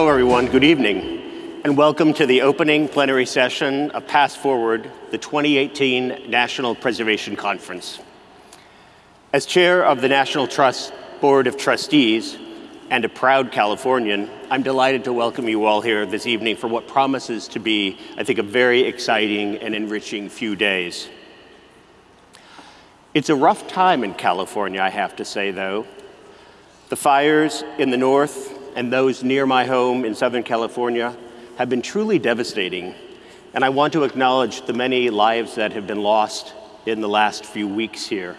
Hello, everyone. Good evening, and welcome to the opening plenary session of Past Forward, the 2018 National Preservation Conference. As chair of the National Trust Board of Trustees and a proud Californian, I'm delighted to welcome you all here this evening for what promises to be, I think, a very exciting and enriching few days. It's a rough time in California, I have to say, though. The fires in the north and those near my home in Southern California have been truly devastating. And I want to acknowledge the many lives that have been lost in the last few weeks here.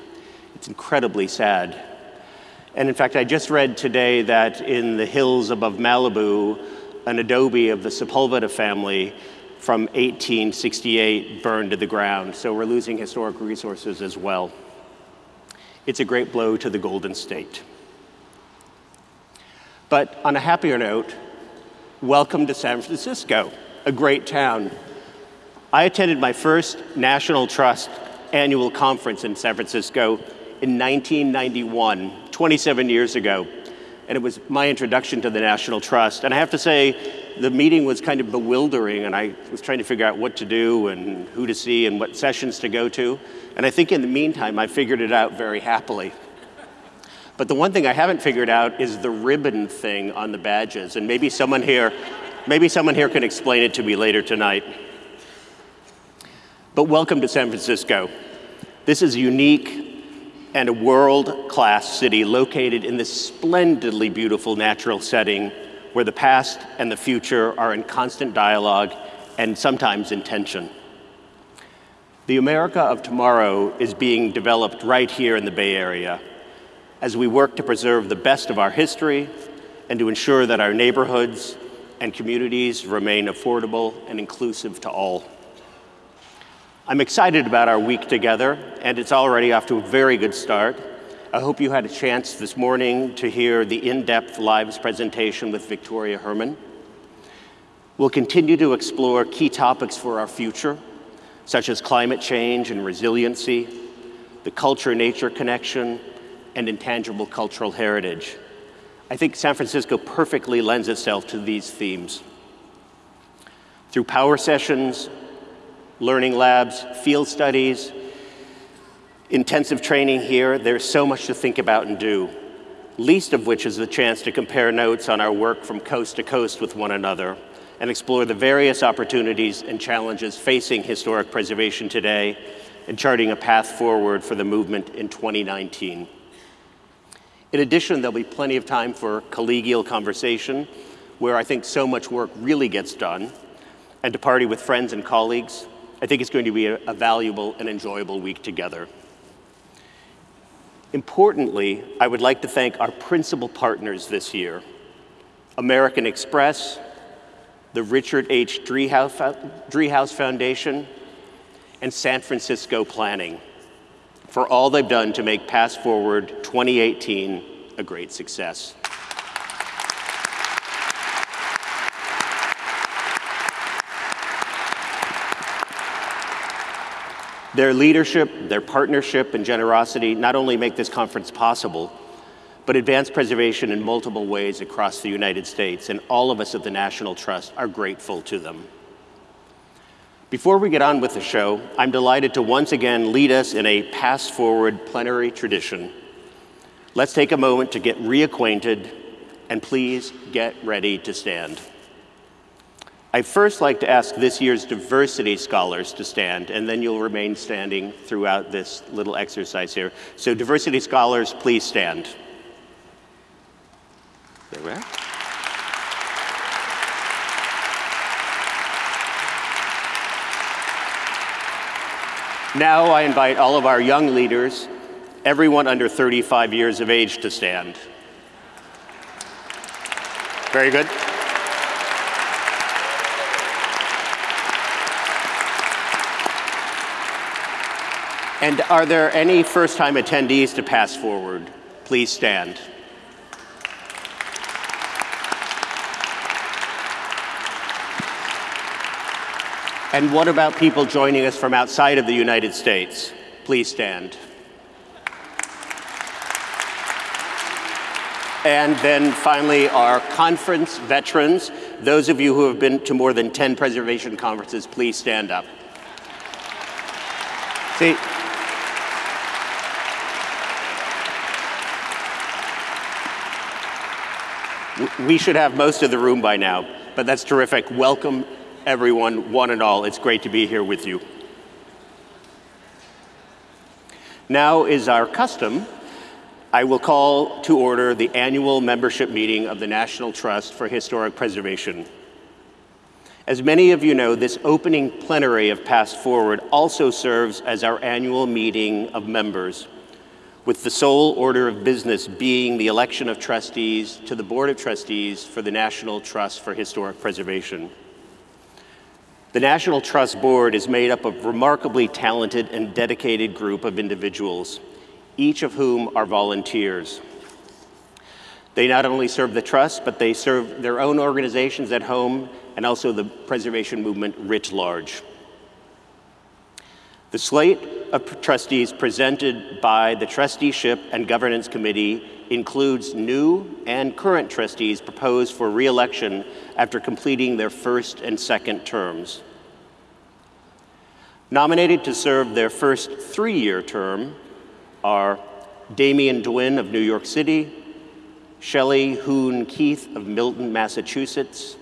It's incredibly sad. And in fact, I just read today that in the hills above Malibu, an adobe of the Sepulveda family from 1868 burned to the ground. So we're losing historic resources as well. It's a great blow to the Golden State. But on a happier note, welcome to San Francisco, a great town. I attended my first National Trust annual conference in San Francisco in 1991, 27 years ago. And it was my introduction to the National Trust. And I have to say, the meeting was kind of bewildering, and I was trying to figure out what to do and who to see and what sessions to go to. And I think in the meantime, I figured it out very happily. But the one thing I haven't figured out is the ribbon thing on the badges. And maybe someone here, maybe someone here can explain it to me later tonight. But welcome to San Francisco. This is a unique and a world-class city located in this splendidly beautiful natural setting where the past and the future are in constant dialogue and sometimes in tension. The America of tomorrow is being developed right here in the Bay Area as we work to preserve the best of our history and to ensure that our neighborhoods and communities remain affordable and inclusive to all. I'm excited about our week together, and it's already off to a very good start. I hope you had a chance this morning to hear the in-depth lives presentation with Victoria Herrmann. We'll continue to explore key topics for our future, such as climate change and resiliency, the culture-nature connection, and intangible cultural heritage. I think San Francisco perfectly lends itself to these themes. Through power sessions, learning labs, field studies, intensive training here, there's so much to think about and do, least of which is the chance to compare notes on our work from coast to coast with one another and explore the various opportunities and challenges facing historic preservation today and charting a path forward for the movement in 2019. In addition, there'll be plenty of time for collegial conversation, where I think so much work really gets done, and to party with friends and colleagues. I think it's going to be a, a valuable and enjoyable week together. Importantly, I would like to thank our principal partners this year, American Express, the Richard H. Driehaus Foundation, and San Francisco Planning for all they've done to make Past Forward 2018 a great success. Their leadership, their partnership, and generosity not only make this conference possible, but advance preservation in multiple ways across the United States, and all of us at the National Trust are grateful to them. Before we get on with the show, I'm delighted to once again lead us in a Past Forward plenary tradition. Let's take a moment to get reacquainted, and please get ready to stand. I'd first like to ask this year's diversity scholars to stand, and then you'll remain standing throughout this little exercise here. So diversity scholars, please stand. There we are. Now I invite all of our young leaders, everyone under 35 years of age, to stand. Very good. And are there any first-time attendees to Past Forward? Please stand. And what about people joining us from outside of the United States? Please stand. And then finally, our conference veterans. Those of you who have been to more than 10 preservation conferences, please stand up. See, we should have most of the room by now, but that's terrific. Welcome, everyone, one and all. It's great to be here with you. Now is our custom I will call to order the annual membership meeting of the National Trust for Historic Preservation. As many of you know, this opening plenary of Past Forward also serves as our annual meeting of members, with the sole order of business being the election of trustees to the Board of Trustees for the National Trust for Historic Preservation. The National Trust Board is made up of remarkably talented and dedicated group of individuals each of whom are volunteers. They not only serve the Trust, but they serve their own organizations at home and also the preservation movement writ large. The slate of trustees presented by the Trusteeship and Governance Committee includes new and current trustees proposed for re-election after completing their first and second terms. Nominated to serve their first three-year term are Damian Dwin of New York City, Shelley Hoon Keith of Milton, Massachusetts,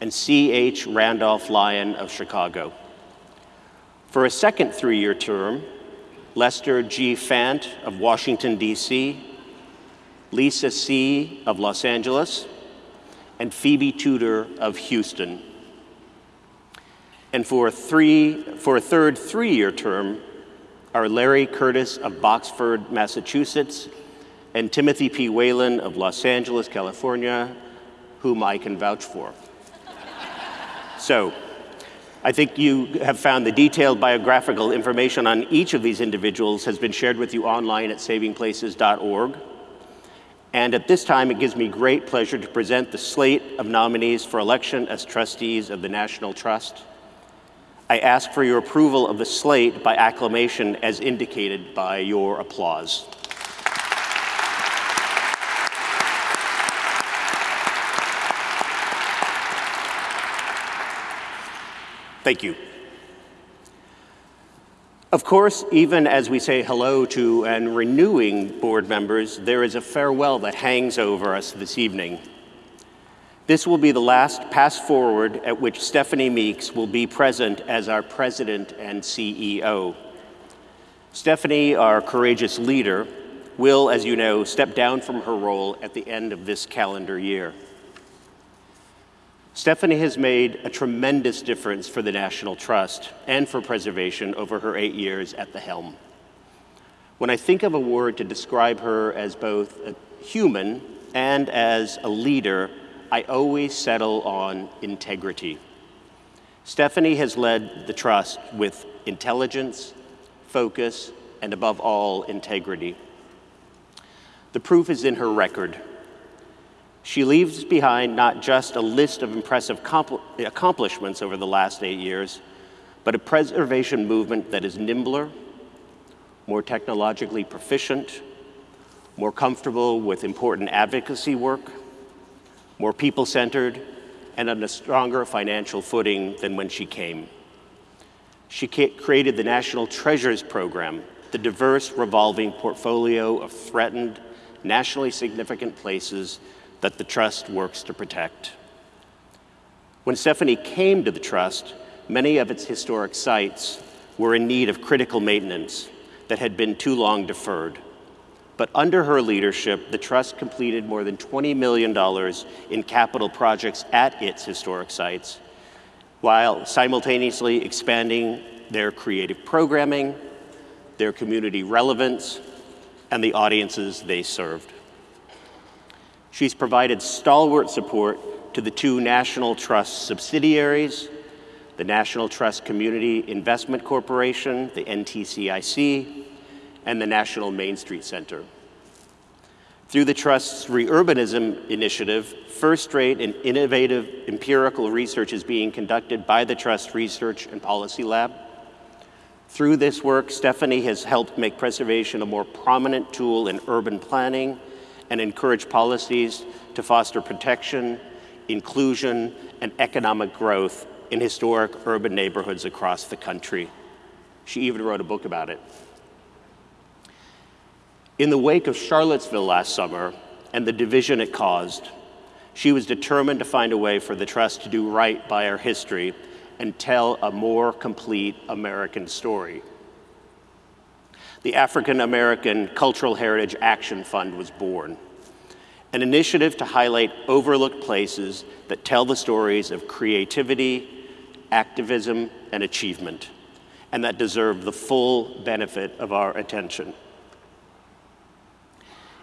and C.H. Randolph Lyon of Chicago. For a second three-year term, Lester G. Fant of Washington, D.C., Lisa See. of Los Angeles, and Phoebe Tudor of Houston. And for a, three, for a third three-year term, are Larry Curtis of Boxford, Massachusetts, and Timothy P. Whalen of Los Angeles, California, whom I can vouch for. so, I think you have found the detailed biographical information on each of these individuals has been shared with you online at savingplaces.org. And at this time, it gives me great pleasure to present the slate of nominees for election as trustees of the National Trust. I ask for your approval of the slate by acclamation as indicated by your applause. Thank you. Of course, even as we say hello to and renewing board members, there is a farewell that hangs over us this evening. This will be the last Past Forward at which Stephanie Meeks will be present as our president and CEO. Stephanie, our courageous leader, will, as you know, step down from her role at the end of this calendar year. Stephanie has made a tremendous difference for the National Trust and for preservation over her eight years at the helm. When I think of a word to describe her as both a human and as a leader, I always settle on integrity. Stephanie has led the trust with intelligence, focus, and above all, integrity. The proof is in her record. She leaves behind not just a list of impressive accomplishments over the last eight years, but a preservation movement that is nimbler, more technologically proficient, more comfortable with important advocacy work, more people-centered, and on a stronger financial footing than when she came. She created the National Treasures Program, the diverse revolving portfolio of threatened, nationally significant places that the Trust works to protect. When Stephanie came to the Trust, many of its historic sites were in need of critical maintenance that had been too long deferred. But under her leadership, the Trust completed more than $20 million in capital projects at its historic sites, while simultaneously expanding their creative programming, their community relevance, and the audiences they served. She's provided stalwart support to the two National Trust subsidiaries, the National Trust Community Investment Corporation, the NTCIC, and the National Main Street Center. Through the Trust's Reurbanism Initiative, first-rate and innovative empirical research is being conducted by the Trust Research and Policy Lab. Through this work, Stephanie has helped make preservation a more prominent tool in urban planning and encourage policies to foster protection, inclusion, and economic growth in historic urban neighborhoods across the country. She even wrote a book about it. In the wake of Charlottesville last summer and the division it caused, she was determined to find a way for the Trust to do right by our history and tell a more complete American story. The African American Cultural Heritage Action Fund was born, an initiative to highlight overlooked places that tell the stories of creativity, activism, and achievement, and that deserve the full benefit of our attention.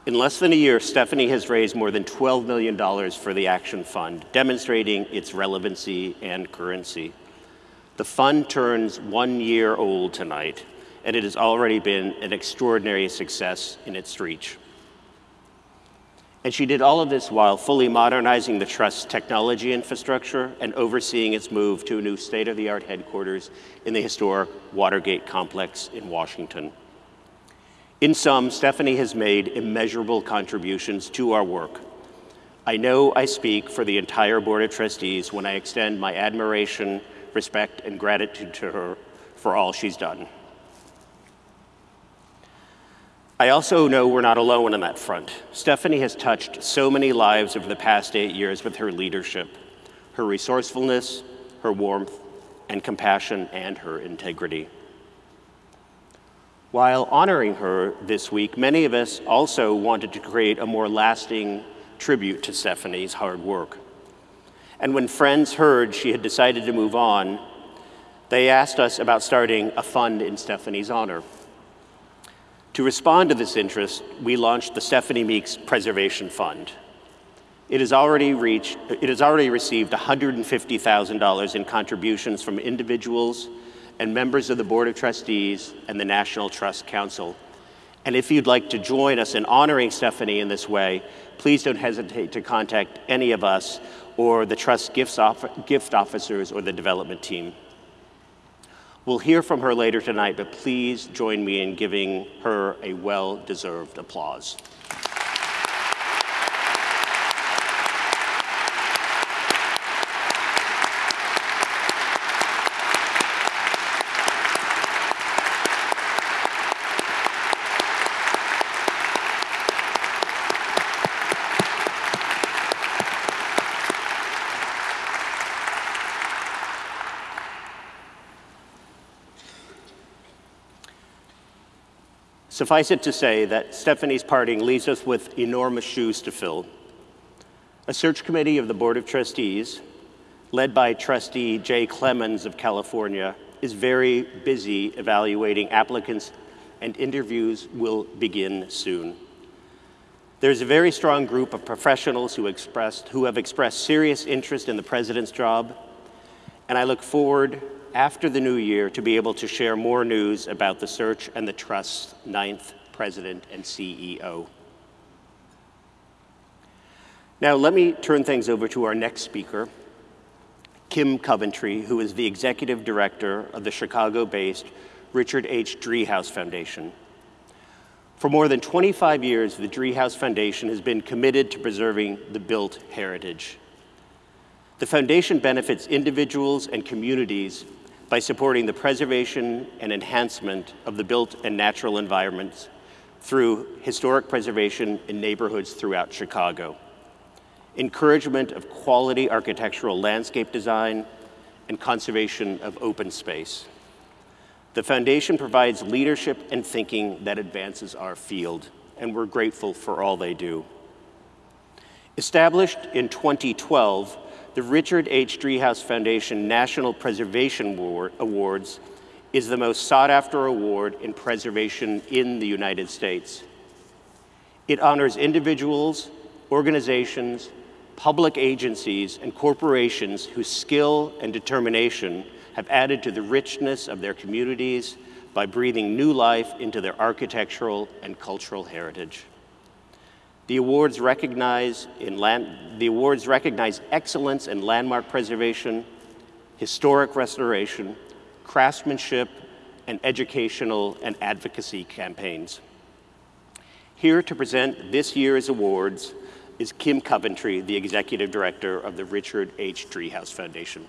In less than a year, Stephanie has raised more than $12 million for the Action Fund, demonstrating its relevancy and currency. The fund turns one year old tonight, and it has already been an extraordinary success in its reach. And she did all of this while fully modernizing the Trust's technology infrastructure and overseeing its move to a new state-of-the-art headquarters in the historic Watergate complex in Washington. In sum, Stephanie has made immeasurable contributions to our work. I know I speak for the entire Board of Trustees when I extend my admiration, respect, and gratitude to her for all she's done. I also know we're not alone on that front. Stephanie has touched so many lives over the past eight years with her leadership, her resourcefulness, her warmth, and compassion, and her integrity. While honoring her this week, many of us also wanted to create a more lasting tribute to Stephanie's hard work. And when friends heard she had decided to move on, they asked us about starting a fund in Stephanie's honor. To respond to this interest, we launched the Stephanie Meeks Preservation Fund. It has already, reached, it has already received $150,000 in contributions from individuals and members of the Board of Trustees and the National Trust Council. And if you'd like to join us in honoring Stephanie in this way, please don't hesitate to contact any of us or the Trust gift officers or the development team. We'll hear from her later tonight, but please join me in giving her a well-deserved applause. Suffice it to say that Stephanie's parting leaves us with enormous shoes to fill. A search committee of the Board of Trustees, led by Trustee Jay Clemens of California, is very busy evaluating applicants and interviews will begin soon. There's a very strong group of professionals who, expressed, who have expressed serious interest in the president's job, and I look forward after the new year to be able to share more news about the search and the Trust's ninth president and CEO. Now, let me turn things over to our next speaker, Kim Coventry, who is the executive director of the Chicago-based Richard H. Driehaus Foundation. For more than 25 years, the Driehaus Foundation has been committed to preserving the built heritage. The foundation benefits individuals and communities by supporting the preservation and enhancement of the built and natural environments through historic preservation in neighborhoods throughout Chicago, encouragement of quality architectural landscape design, and conservation of open space. The foundation provides leadership and thinking that advances our field, and we're grateful for all they do. Established in 2012, the Richard H. Driehaus Foundation National Preservation Awards is the most sought after award in preservation in the United States. It honors individuals, organizations, public agencies, and corporations whose skill and determination have added to the richness of their communities by breathing new life into their architectural and cultural heritage. The awards recognize, in land, the awards recognize excellence in landmark preservation, historic restoration, craftsmanship, and educational and advocacy campaigns. Here to present this year's awards is Kim Coventry, the Executive Director of the Richard H. Driehaus Foundation.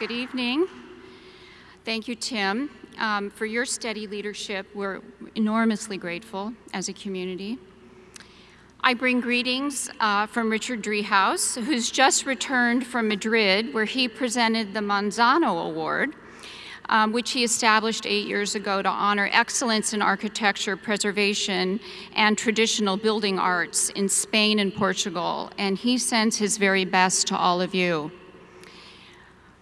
Good evening. Thank you, Tim, um, for your steady leadership. We're enormously grateful as a community. I bring greetings uh, from Richard Driehaus, who's just returned from Madrid, where he presented the Manzano Award, um, which he established eight years ago to honor excellence in architecture, preservation, and traditional building arts in Spain and Portugal. And he sends his very best to all of you.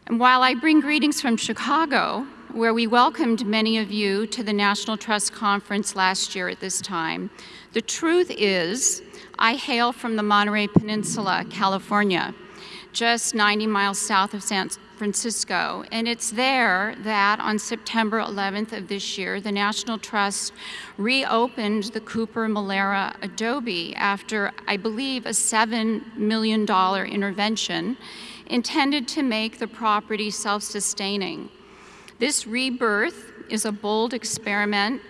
And while I bring greetings from Chicago, where we welcomed many of you to the National Trust Conference last year at this time, the truth is I hail from the Monterey Peninsula, California, just 90 miles south of San Francisco. And it's there that on September 11th of this year, the National Trust reopened the Cooper Molera Adobe after, I believe, a $7 million intervention intended to make the property self-sustaining. This rebirth is a bold experiment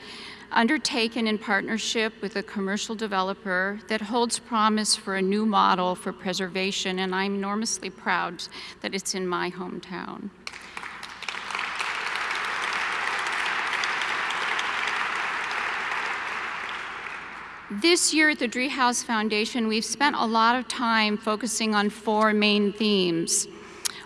undertaken in partnership with a commercial developer that holds promise for a new model for preservation, and I'm enormously proud that it's in my hometown. This year at the Driehaus Foundation, we've spent a lot of time focusing on four main themes.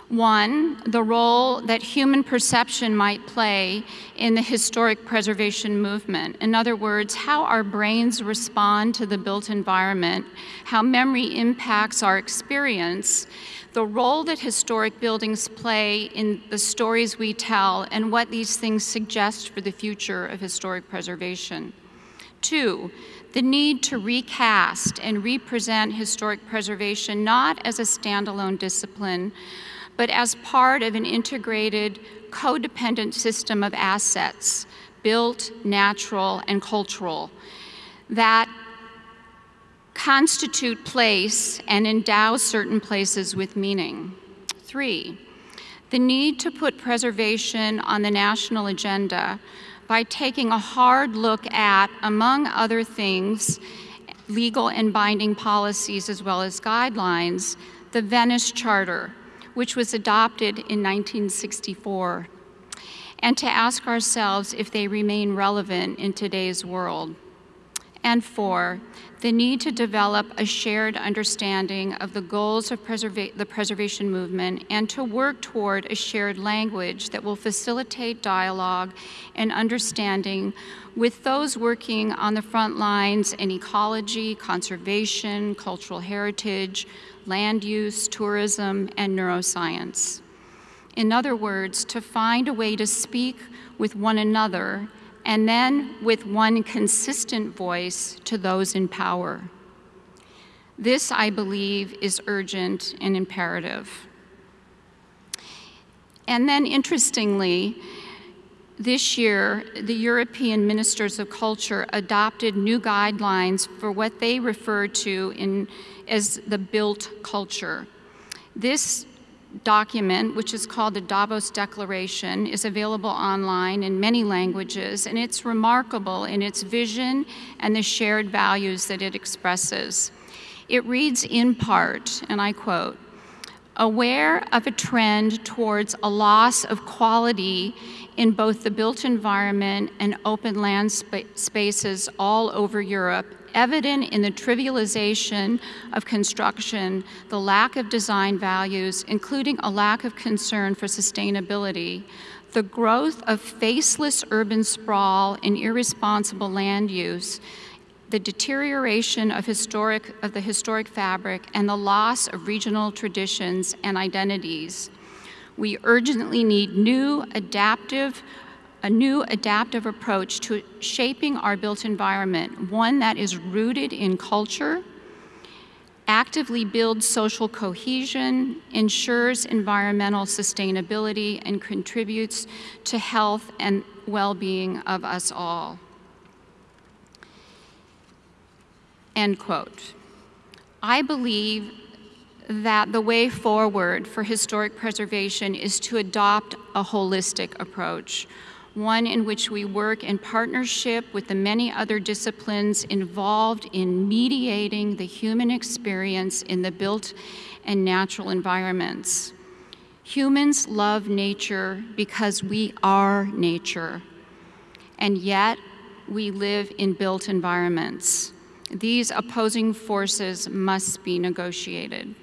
One, the role that human perception might play in the historic preservation movement. In other words, how our brains respond to the built environment, how memory impacts our experience, the role that historic buildings play in the stories we tell, and what these things suggest for the future of historic preservation. Two, the need to recast and represent historic preservation not as a standalone discipline, but as part of an integrated, codependent system of assets, built, natural, and cultural, that constitute place and endow certain places with meaning. Three, the need to put preservation on the national agenda by taking a hard look at, among other things, legal and binding policies as well as guidelines, the Venice Charter, which was adopted in 1964, and to ask ourselves if they remain relevant in today's world. And four, the need to develop a shared understanding of the goals of preserva the preservation movement and to work toward a shared language that will facilitate dialogue and understanding with those working on the front lines in ecology, conservation, cultural heritage, land use, tourism, and neuroscience. In other words, to find a way to speak with one another and then with one consistent voice to those in power. This, I believe, is urgent and imperative. And then, interestingly, this year, the European Ministers of Culture adopted new guidelines for what they refer to in, as the built culture. This document, which is called the Davos Declaration, is available online in many languages, and it's remarkable in its vision and the shared values that it expresses. It reads in part, and I quote, aware of a trend towards a loss of quality in both the built environment and open land spa spaces all over Europe evident in the trivialization of construction, the lack of design values, including a lack of concern for sustainability, the growth of faceless urban sprawl and irresponsible land use, the deterioration of, historic, of the historic fabric, and the loss of regional traditions and identities. We urgently need new adaptive a new adaptive approach to shaping our built environment, one that is rooted in culture, actively builds social cohesion, ensures environmental sustainability, and contributes to health and well-being of us all. End quote. I believe that the way forward for historic preservation is to adopt a holistic approach, one in which we work in partnership with the many other disciplines involved in mediating the human experience in the built and natural environments. Humans love nature because we are nature, and yet we live in built environments. These opposing forces must be negotiated.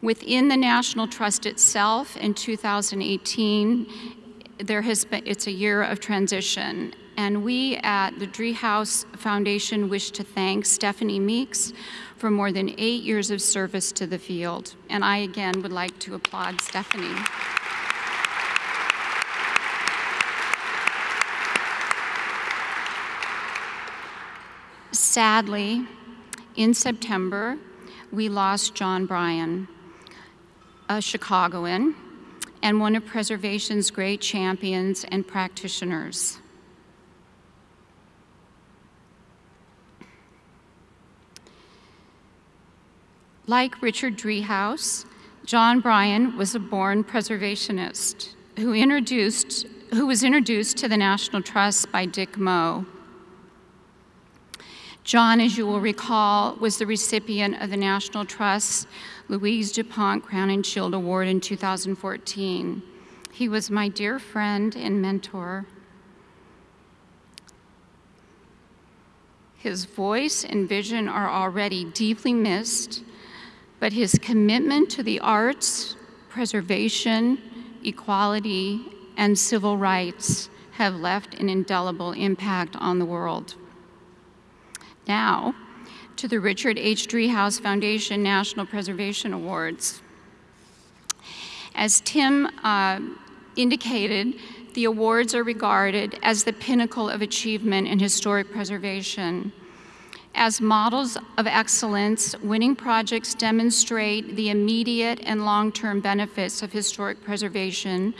Within the National Trust itself in 2018, there has been, it's a year of transition. And we at the Driehaus Foundation wish to thank Stephanie Meeks for more than eight years of service to the field. And I again would like to applaud Stephanie. Sadly, in September, we lost John Bryan, a Chicagoan and one of preservation's great champions and practitioners. Like Richard Driehaus, John Bryan was a born preservationist who, introduced, who was introduced to the National Trust by Dick Moe. John, as you will recall, was the recipient of the National Trust's Louise DuPont Crowninshield Award in 2014. He was my dear friend and mentor. His voice and vision are already deeply missed, but his commitment to the arts, preservation, equality, and civil rights have left an indelible impact on the world. Now, to the Richard H. Driehaus Foundation National Preservation Awards. As Tim uh, indicated, the awards are regarded as the pinnacle of achievement in historic preservation. As models of excellence, winning projects demonstrate the immediate and long-term benefits of historic preservation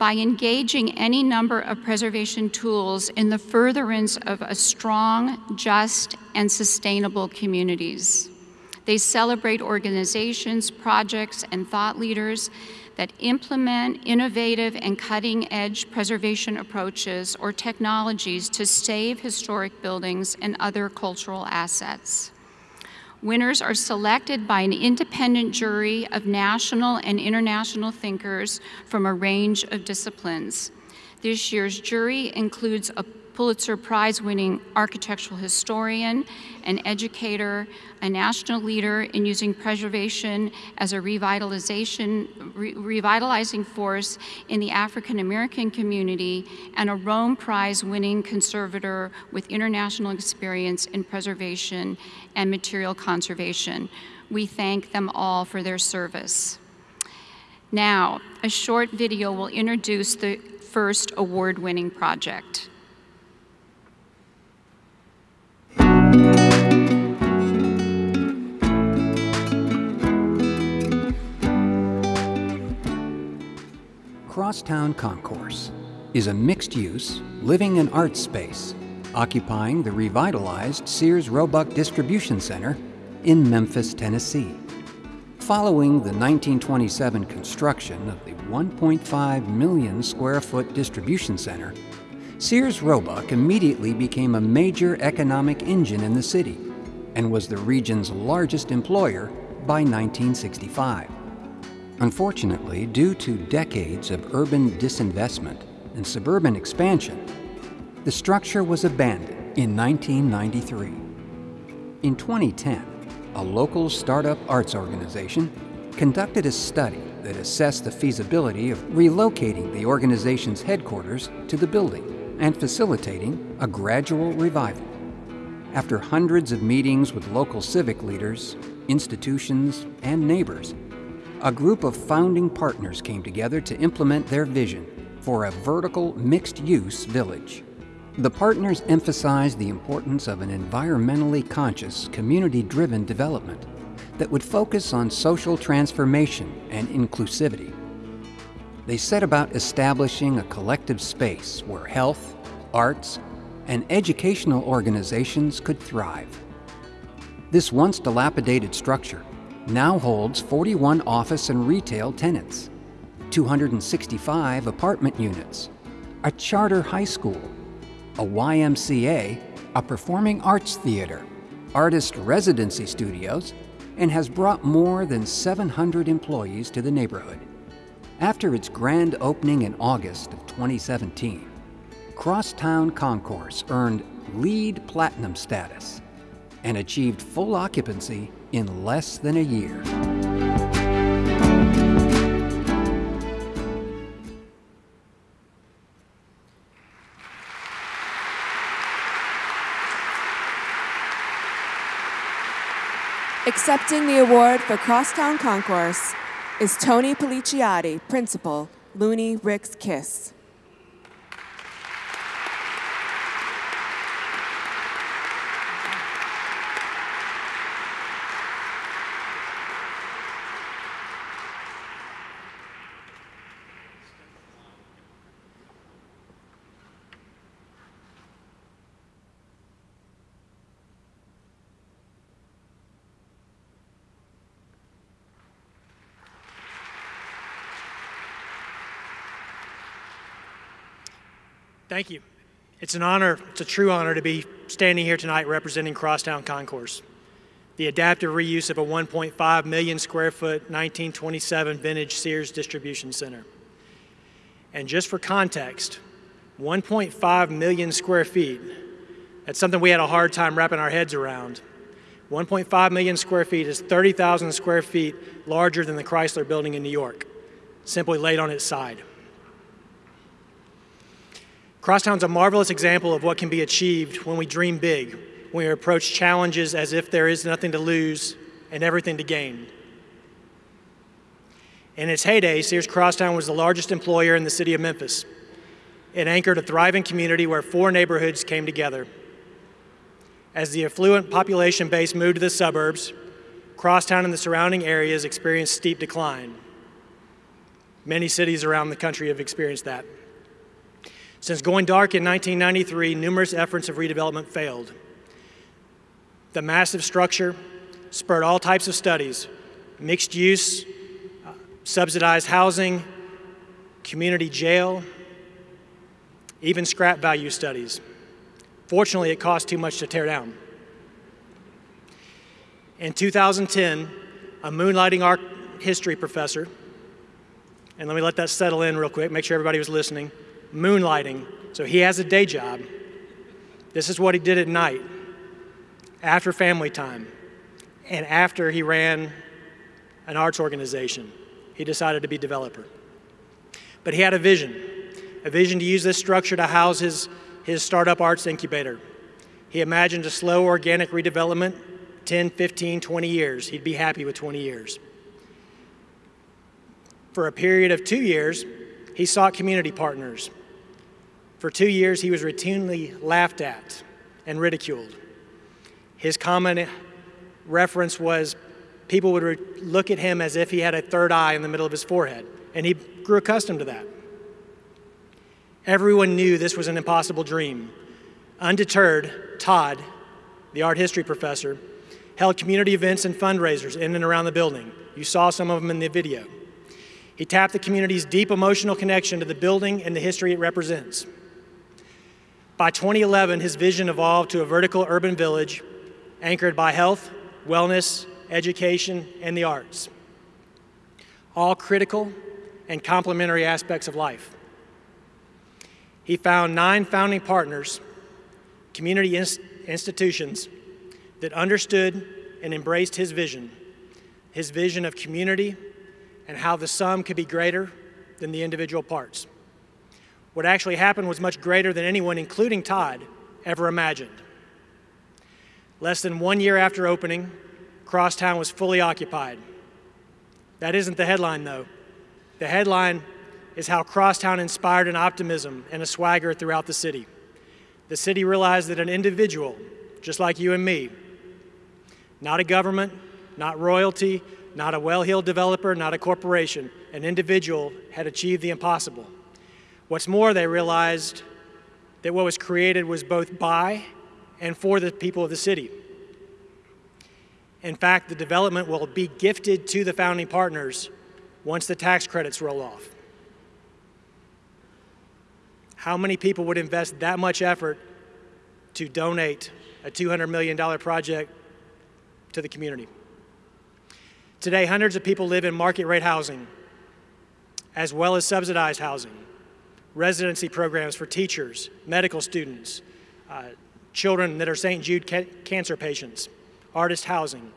by engaging any number of preservation tools in the furtherance of a strong, just, and sustainable communities. They celebrate organizations, projects, and thought leaders that implement innovative and cutting-edge preservation approaches or technologies to save historic buildings and other cultural assets. Winners are selected by an independent jury of national and international thinkers from a range of disciplines. This year's jury includes a Pulitzer Prize winning architectural historian, an educator, a national leader in using preservation as a revitalization, re revitalizing force in the African American community, and a Rome Prize winning conservator with international experience in preservation and material conservation. We thank them all for their service. Now, a short video will introduce the first award-winning project. Crosstown Concourse is a mixed-use, living and arts space occupying the revitalized Sears Roebuck Distribution Center in Memphis, Tennessee. Following the 1927 construction of the 1.5 million square foot distribution center, Sears Roebuck immediately became a major economic engine in the city and was the region's largest employer by 1965. Unfortunately, due to decades of urban disinvestment and suburban expansion, the structure was abandoned in 1993. In 2010, a local startup arts organization conducted a study that assessed the feasibility of relocating the organization's headquarters to the building and facilitating a gradual revival. After hundreds of meetings with local civic leaders, institutions, and neighbors, a group of founding partners came together to implement their vision for a vertical mixed-use village. The partners emphasized the importance of an environmentally conscious, community-driven development that would focus on social transformation and inclusivity. They set about establishing a collective space where health, arts, and educational organizations could thrive. This once dilapidated structure now holds 41 office and retail tenants, 265 apartment units, a charter high school, a YMCA, a performing arts theater, artist residency studios, and has brought more than 700 employees to the neighborhood. After its grand opening in August of 2017, Crosstown Concourse earned LEED Platinum status and achieved full occupancy in less than a year. Accepting the award for Crosstown Concourse is Tony Pellicciotti, Principal, Looney Ricks Kiss. Thank you. It's an honor, it's a true honor to be standing here tonight representing Crosstown Concourse, the adaptive reuse of a 1.5 million square foot 1927 vintage Sears distribution center. And just for context, 1.5 million square feet, that's something we had a hard time wrapping our heads around. 1.5 million square feet is 30,000 square feet larger than the Chrysler building in New York, simply laid on its side. Crosstown's a marvelous example of what can be achieved when we dream big, when we approach challenges as if there is nothing to lose and everything to gain. In its heyday, Sears Crosstown was the largest employer in the city of Memphis. It anchored a thriving community where four neighborhoods came together. As the affluent population base moved to the suburbs, Crosstown and the surrounding areas experienced steep decline. Many cities around the country have experienced that. Since going dark in 1993, numerous efforts of redevelopment failed. The massive structure spurred all types of studies mixed use, uh, subsidized housing, community jail, even scrap value studies. Fortunately, it cost too much to tear down. In 2010, a moonlighting art history professor, and let me let that settle in real quick, make sure everybody was listening moonlighting. So he has a day job. This is what he did at night, after family time, and after he ran an arts organization. He decided to be developer. But he had a vision, a vision to use this structure to house his, his startup arts incubator. He imagined a slow organic redevelopment, 10, 15, 20 years. He'd be happy with 20 years. For a period of two years, he sought community partners for two years, he was routinely laughed at and ridiculed. His common reference was people would look at him as if he had a third eye in the middle of his forehead, and he grew accustomed to that. Everyone knew this was an impossible dream. Undeterred, Todd, the art history professor, held community events and fundraisers in and around the building. You saw some of them in the video. He tapped the community's deep emotional connection to the building and the history it represents. By 2011, his vision evolved to a vertical urban village anchored by health, wellness, education, and the arts, all critical and complementary aspects of life. He found nine founding partners, community inst institutions that understood and embraced his vision, his vision of community and how the sum could be greater than the individual parts. What actually happened was much greater than anyone, including Todd, ever imagined. Less than one year after opening, Crosstown was fully occupied. That isn't the headline, though. The headline is how Crosstown inspired an optimism and a swagger throughout the city. The city realized that an individual, just like you and me, not a government, not royalty, not a well heeled developer, not a corporation, an individual had achieved the impossible. What's more, they realized that what was created was both by and for the people of the city. In fact, the development will be gifted to the founding partners once the tax credits roll off. How many people would invest that much effort to donate a $200 million project to the community? Today, hundreds of people live in market rate housing, as well as subsidized housing, residency programs for teachers, medical students, uh, children that are St. Jude ca cancer patients, artist housing.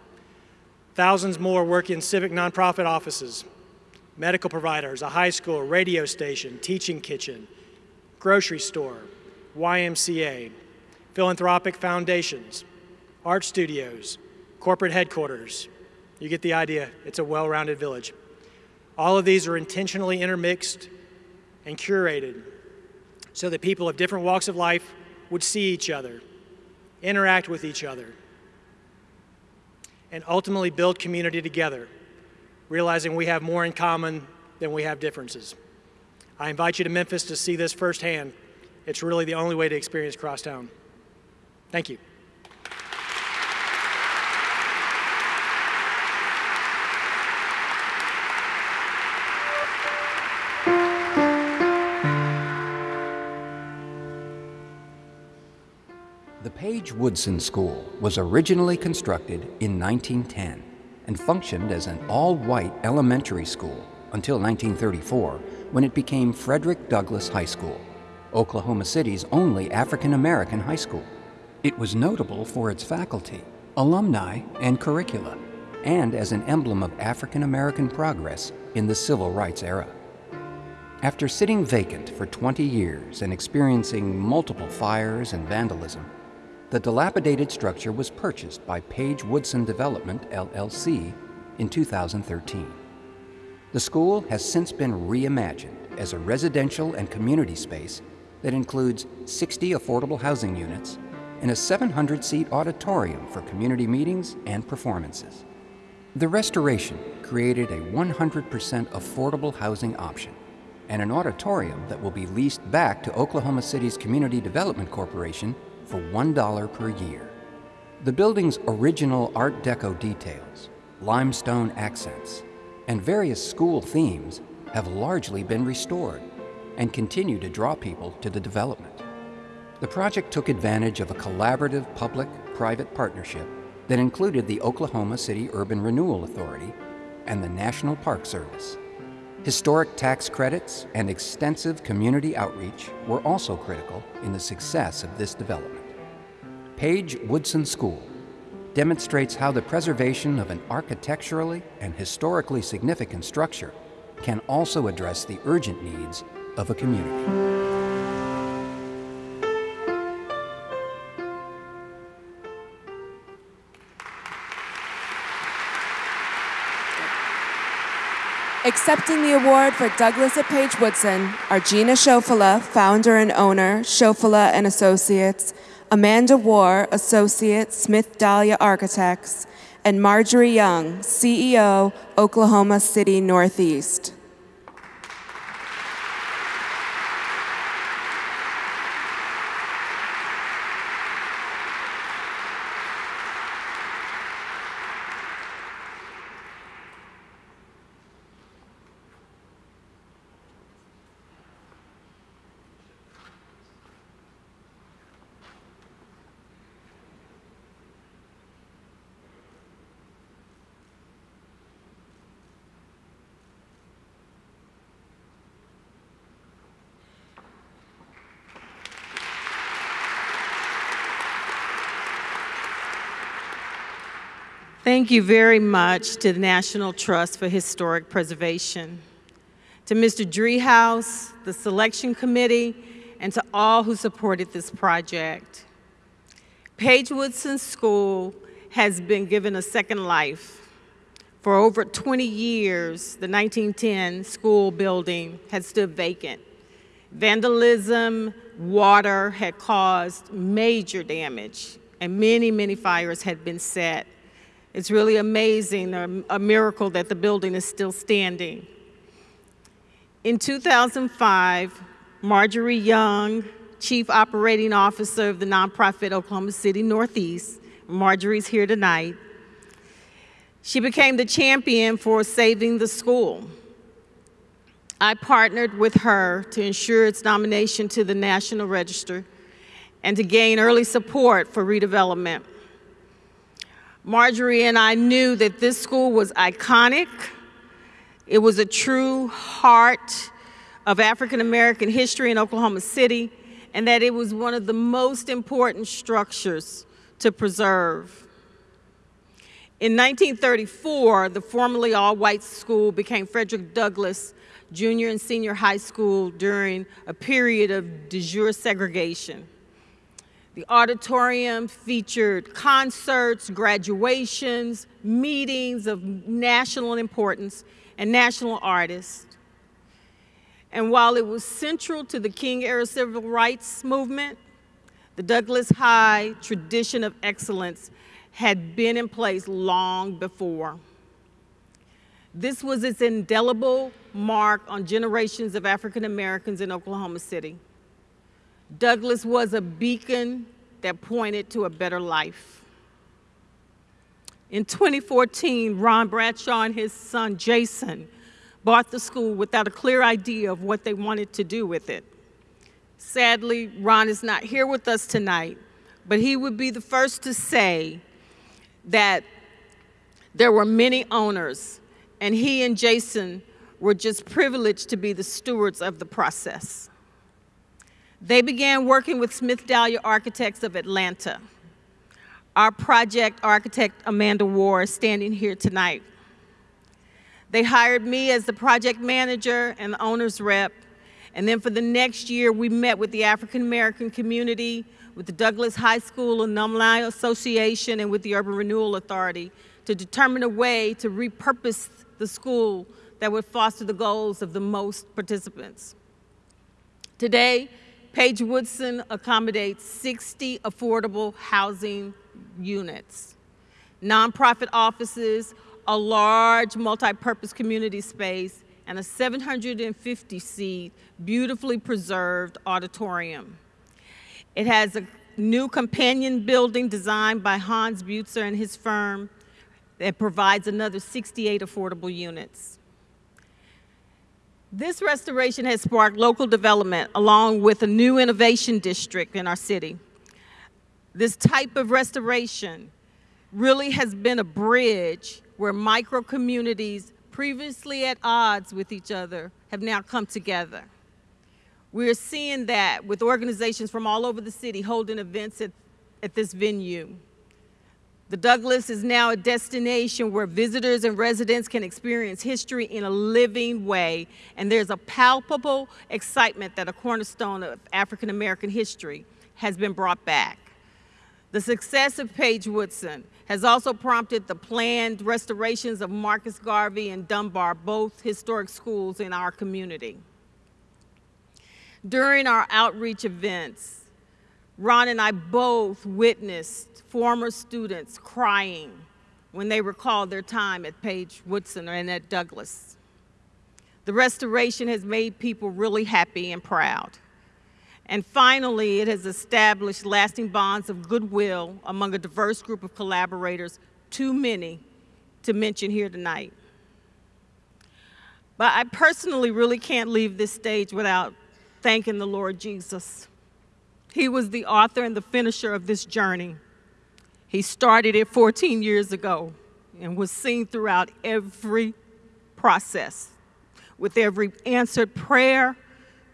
Thousands more work in civic nonprofit offices, medical providers, a high school, radio station, teaching kitchen, grocery store, YMCA, philanthropic foundations, art studios, corporate headquarters. You get the idea. It's a well-rounded village. All of these are intentionally intermixed and curated so that people of different walks of life would see each other, interact with each other, and ultimately build community together, realizing we have more in common than we have differences. I invite you to Memphis to see this firsthand. It's really the only way to experience Crosstown. Thank you. Woodson School was originally constructed in 1910 and functioned as an all-white elementary school until 1934 when it became Frederick Douglass High School, Oklahoma City's only African-American high school. It was notable for its faculty, alumni, and curricula, and as an emblem of African-American progress in the civil rights era. After sitting vacant for 20 years and experiencing multiple fires and vandalism, the dilapidated structure was purchased by Page Woodson Development, LLC, in 2013. The school has since been reimagined as a residential and community space that includes 60 affordable housing units and a 700-seat auditorium for community meetings and performances. The restoration created a 100% affordable housing option and an auditorium that will be leased back to Oklahoma City's Community Development Corporation for $1 per year. The building's original Art Deco details, limestone accents, and various school themes have largely been restored and continue to draw people to the development. The project took advantage of a collaborative public-private partnership that included the Oklahoma City Urban Renewal Authority and the National Park Service. Historic tax credits and extensive community outreach were also critical in the success of this development. Page Woodson School demonstrates how the preservation of an architecturally and historically significant structure can also address the urgent needs of a community. Accepting the award for Douglass at Page Woodson are Gina Sofola, founder and owner, Sofola and Associates, Amanda Ward, Associate, Smith Dalia Architects, and Marjorie Young, CEO, Oklahoma City Northeast. Thank you very much to the National Trust for Historic Preservation, to Mr. Driehaus, the selection committee, and to all who supported this project. Page Woodson School has been given a second life. For over 20 years, the 1910 school building had stood vacant. Vandalism, water had caused major damage, and many, many fires had been set. It's really amazing, a, a miracle that the building is still standing. In 2005, Marjorie Young, Chief Operating Officer of the nonprofit Oklahoma City Northeast, Marjorie's here tonight, She became the champion for saving the school. I partnered with her to ensure its nomination to the National Register and to gain early support for redevelopment. Marjorie and I knew that this school was iconic. It was a true heart of African American history in Oklahoma City, and that it was one of the most important structures to preserve. In 1934, the formerly all-white school became Frederick Douglass Junior and Senior High School during a period of de jure segregation. The auditorium featured concerts, graduations, meetings of national importance, and national artists. And while it was central to the King era civil rights movement, the Douglass High tradition of excellence had been in place long before. This was its indelible mark on generations of African Americans in Oklahoma City. Douglass was a beacon that pointed to a better life. In 2014, Ron Bradshaw and his son Jason bought the school without a clear idea of what they wanted to do with it. Sadly, Ron is not here with us tonight, but he would be the first to say that there were many owners, and he and Jason were just privileged to be the stewards of the process. They began working with Smith Dalia Architects of Atlanta. Our project architect, Amanda Ward, is standing here tonight. They hired me as the project manager and the owner's rep. And then for the next year, we met with the African American community, with the Douglass High School Alumni Association, and with the Urban Renewal Authority to determine a way to repurpose the school that would foster the goals of the most participants. Today, Page Woodson accommodates 60 affordable housing units, nonprofit offices, a large multi-purpose community space, and a 750-seat, beautifully preserved auditorium. It has a new companion building designed by Hans Butzer and his firm that provides another 68 affordable units. This restoration has sparked local development along with a new innovation district in our city. This type of restoration really has been a bridge where micro communities previously at odds with each other have now come together. We're seeing that with organizations from all over the city holding events at, at this venue. The Douglass is now a destination where visitors and residents can experience history in a living way, and there's a palpable excitement that a cornerstone of African American history has been brought back. The success of Page Woodson has also prompted the planned restorations of Marcus Garvey and Dunbar, both historic schools in our community. During our outreach events, Ron and I both witnessed former students crying when they recalled their time at Page Woodson and at Douglass. The restoration has made people really happy and proud. And finally, it has established lasting bonds of goodwill among a diverse group of collaborators, too many to mention here tonight. But I personally really can't leave this stage without thanking the Lord Jesus. He was the author and the finisher of this journey. He started it 14 years ago and was seen throughout every process with every answered prayer,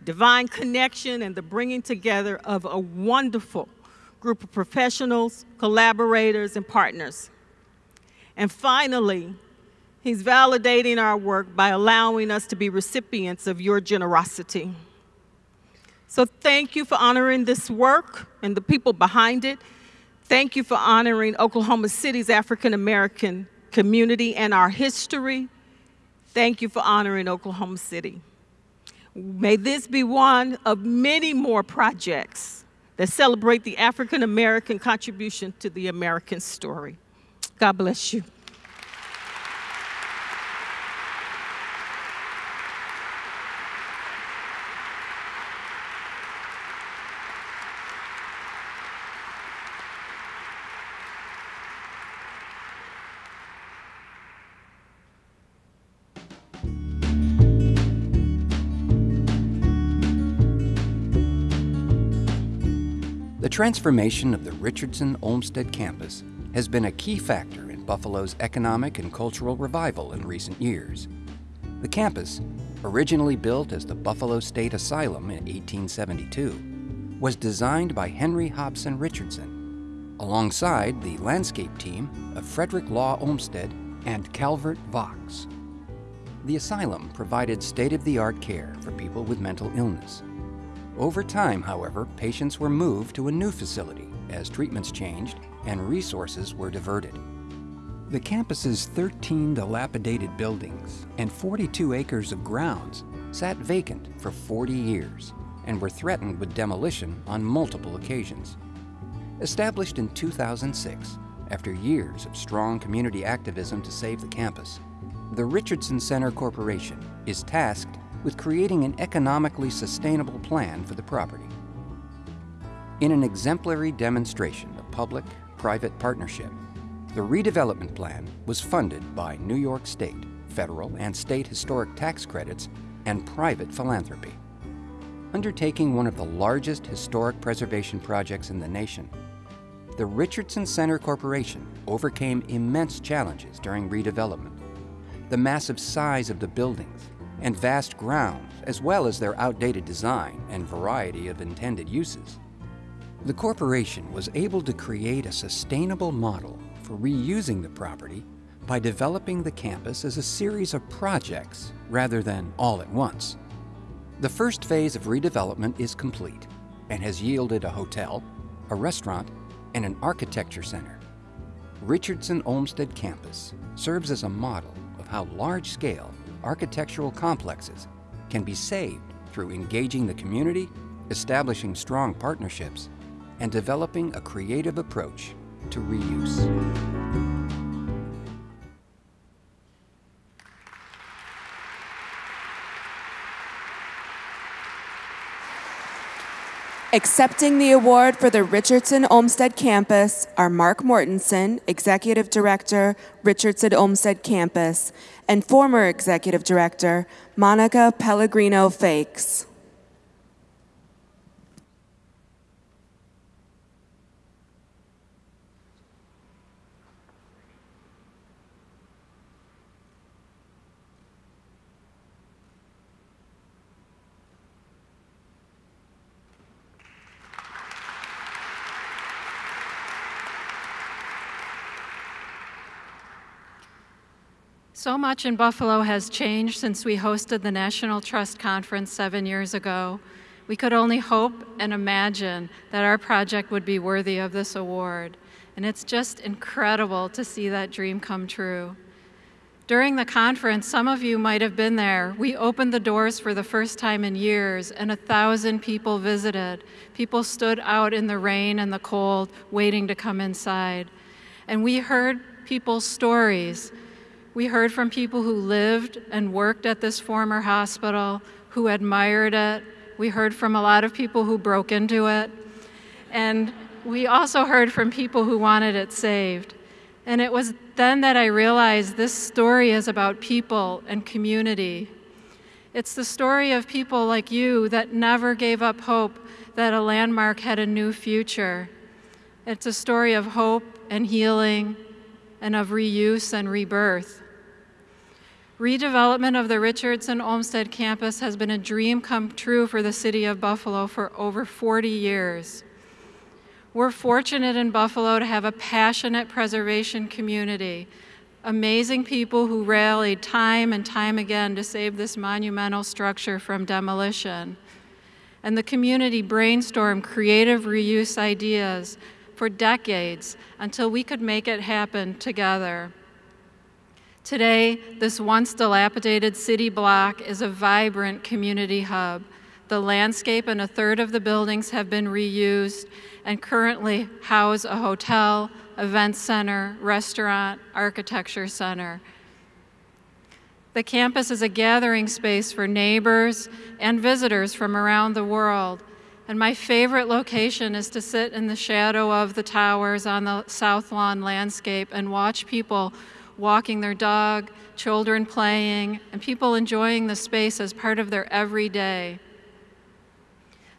divine connection, and the bringing together of a wonderful group of professionals, collaborators, and partners. And finally, he's validating our work by allowing us to be recipients of your generosity. So thank you for honoring this work and the people behind it. Thank you for honoring Oklahoma City's African American community and our history. Thank you for honoring Oklahoma City. May this be one of many more projects that celebrate the African American contribution to the American story. God bless you. The transformation of the Richardson Olmsted campus has been a key factor in Buffalo's economic and cultural revival in recent years. The campus, originally built as the Buffalo State Asylum in 1872, was designed by Henry Hobson Richardson, alongside the landscape team of Frederick Law Olmsted and Calvert Vaux. The asylum provided state-of-the-art care for people with mental illness. Over time, however, patients were moved to a new facility as treatments changed and resources were diverted. The campus's 13 dilapidated buildings and 42 acres of grounds sat vacant for 40 years and were threatened with demolition on multiple occasions. Established in 2006, after years of strong community activism to save the campus, the Richardson Center Corporation is tasked with creating an economically sustainable plan for the property. In an exemplary demonstration of public-private partnership, the redevelopment plan was funded by New York State, federal and state historic tax credits, and private philanthropy. Undertaking one of the largest historic preservation projects in the nation, the Richardson Center Corporation overcame immense challenges during redevelopment the massive size of the buildings and vast grounds, as well as their outdated design and variety of intended uses. The corporation was able to create a sustainable model for reusing the property by developing the campus as a series of projects rather than all at once. The first phase of redevelopment is complete and has yielded a hotel, a restaurant, and an architecture center. Richardson Olmsted Campus serves as a model of how large-scale architectural complexes can be saved through engaging the community, establishing strong partnerships, and developing a creative approach to reuse. Accepting the award for the Richardson Olmsted Campus are Mark Mortensen, Executive Director, Richardson Olmsted Campus, and former Executive Director, Monica Pellegrino Faix. So much in Buffalo has changed since we hosted the National Trust Conference seven years ago. We could only hope and imagine that our project would be worthy of this award. And it's just incredible to see that dream come true. During the conference, some of you might have been there. We opened the doors for the first time in years, and a thousand people visited. People stood out in the rain and the cold, waiting to come inside. And we heard people's stories we heard from people who lived and worked at this former hospital, who admired it. We heard from a lot of people who broke into it. And we also heard from people who wanted it saved. And it was then that I realized this story is about people and community. It's the story of people like you that never gave up hope that a landmark had a new future. It's a story of hope and healing and of reuse and rebirth. Redevelopment of the Richardson Olmsted campus has been a dream come true for the city of Buffalo for over 40 years. We're fortunate in Buffalo to have a passionate preservation community, amazing people who rallied time and time again to save this monumental structure from demolition. And the community brainstormed creative reuse ideas for decades until we could make it happen together. Today, this once dilapidated city block is a vibrant community hub. The landscape and a third of the buildings have been reused and currently house a hotel, event center, restaurant, architecture center. The campus is a gathering space for neighbors and visitors from around the world. And my favorite location is to sit in the shadow of the towers on the South Lawn landscape and watch people walking their dog, children playing, and people enjoying the space as part of their everyday.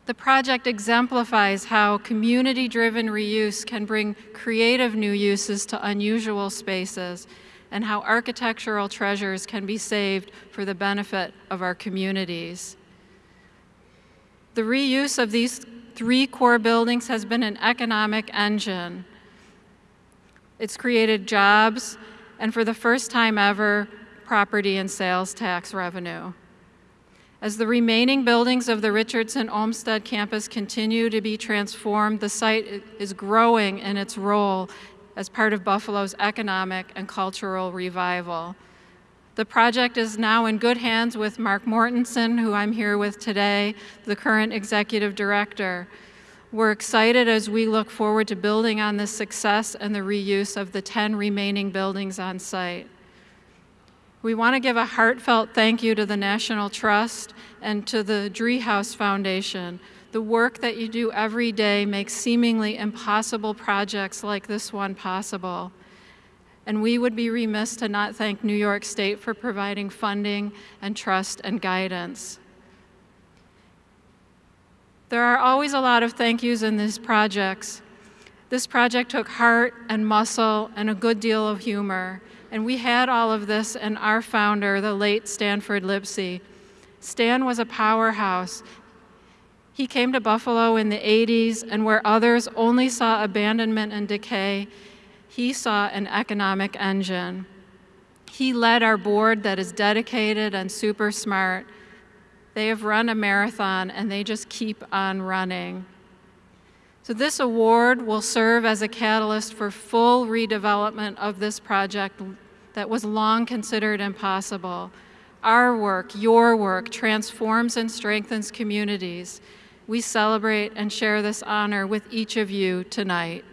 The project exemplifies how community-driven reuse can bring creative new uses to unusual spaces and how architectural treasures can be saved for the benefit of our communities. The reuse of these three core buildings has been an economic engine. It's created jobs and for the first time ever, property and sales tax revenue. As the remaining buildings of the Richardson Olmsted campus continue to be transformed, the site is growing in its role as part of Buffalo's economic and cultural revival. The project is now in good hands with Mark Mortensen, who I'm here with today, the current executive director. We're excited as we look forward to building on this success and the reuse of the 10 remaining buildings on site. We want to give a heartfelt thank you to the National Trust and to the Driehaus Foundation. The work that you do every day makes seemingly impossible projects like this one possible. And we would be remiss to not thank New York State for providing funding and trust and guidance. There are always a lot of thank yous in these projects. This project took heart and muscle and a good deal of humor. And we had all of this in our founder, the late Stanford Lipsey. Stan was a powerhouse. He came to Buffalo in the 80s, and where others only saw abandonment and decay, he saw an economic engine. He led our board that is dedicated and super smart. They have run a marathon, and they just keep on running. So this award will serve as a catalyst for full redevelopment of this project that was long considered impossible. Our work, your work, transforms and strengthens communities. We celebrate and share this honor with each of you tonight.